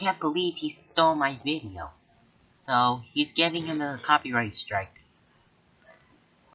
can't believe he stole my video. So, he's giving him a copyright strike.